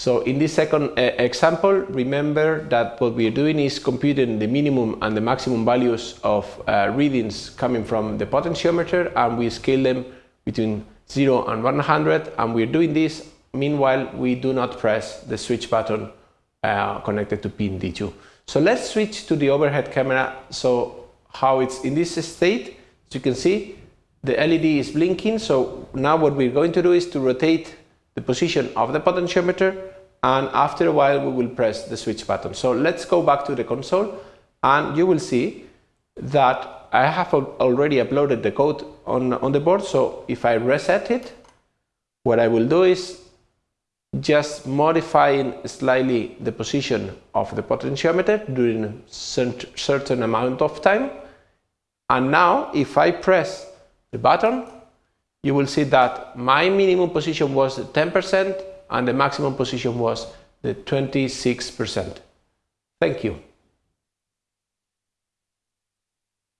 So in this second uh, example, remember that what we are doing is computing the minimum and the maximum values of uh, readings coming from the potentiometer and we scale them between 0 and 100 and we're doing this. Meanwhile we do not press the switch button uh, connected to pin D2. So let's switch to the overhead camera. So how it's in this state as you can see the LED is blinking. So now what we're going to do is to rotate the position of the potentiometer and after a while we will press the switch button. So let's go back to the console and you will see that I have already uploaded the code on, on the board so if I reset it what I will do is just modifying slightly the position of the potentiometer during a certain amount of time and now if I press the button you will see that my minimum position was 10% and the maximum position was the 26%. Thank you.